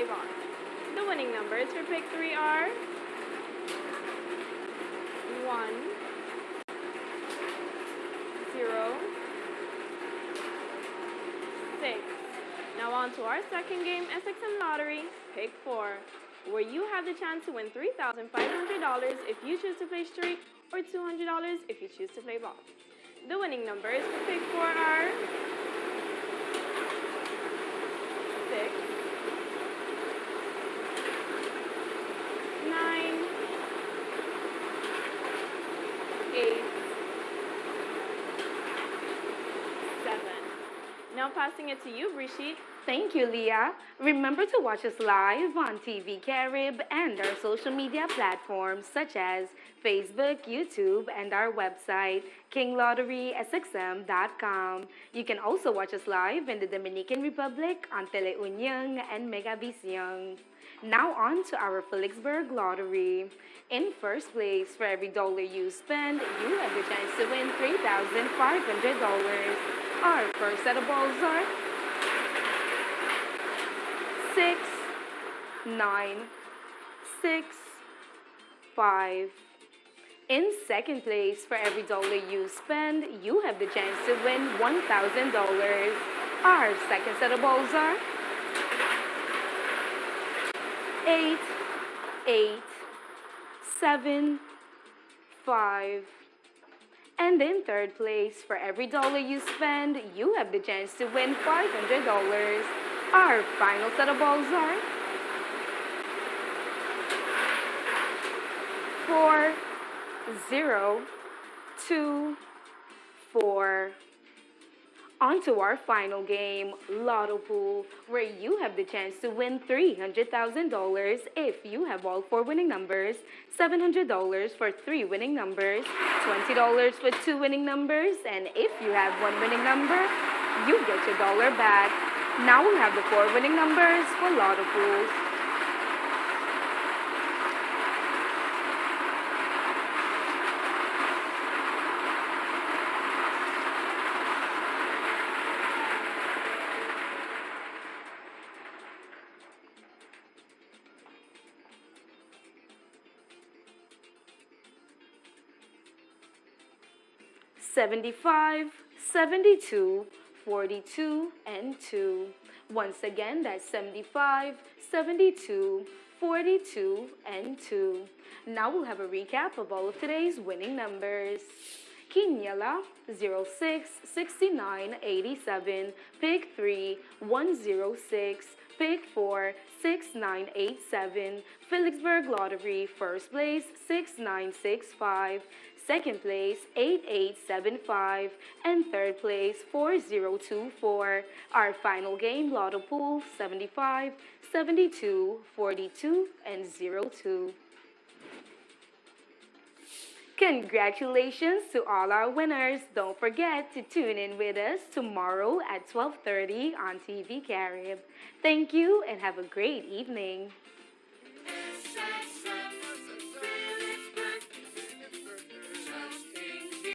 The winning numbers for pick three are 1, 0, 6. Now on to our second game, SXM Lottery, pick 4, where you have the chance to win $3,500 if you choose to play straight or $200 if you choose to play ball. The winning numbers for pick 4 are 6, 9, 8, 7. Now passing it to you, Brigitte. Thank you, Leah. Remember to watch us live on TV Carib and our social media platforms such as Facebook, YouTube, and our website, kinglotterysxm.com. You can also watch us live in the Dominican Republic on Teleunion and Megavision. Now on to our Philipsburg Lottery. In first place, for every dollar you spend, you have the chance to win $3,500. Our first set of balls are six, nine, six, five. In second place, for every dollar you spend, you have the chance to win $1,000. Our second set of balls are eight, eight, seven, five. And in third place, for every dollar you spend, you have the chance to win $500. Our final set of balls are four, zero, two, four. On to our final game, Lotto Pool, where you have the chance to win $300,000 if you have all four winning numbers, $700 for three winning numbers, $20 for two winning numbers, and if you have one winning number, you get your dollar back. Now we have the four winning numbers for Lotto Pools. Seventy-five, seventy-two, forty-two, and 2. Once again, that's 75, 72, 42, and 2. Now we'll have a recap of all of today's winning numbers. Quiniela 06 69 87, Pick 3 106, Pick 4 6987, Philipsburg Lottery First Place 6965, Second place 8875, and third place 4024. Our final game Lotto Pool 75, 72, 42, and 02. Congratulations to all our winners. Don't forget to tune in with us tomorrow at 12:30 on TV Carib. Thank you and have a great evening.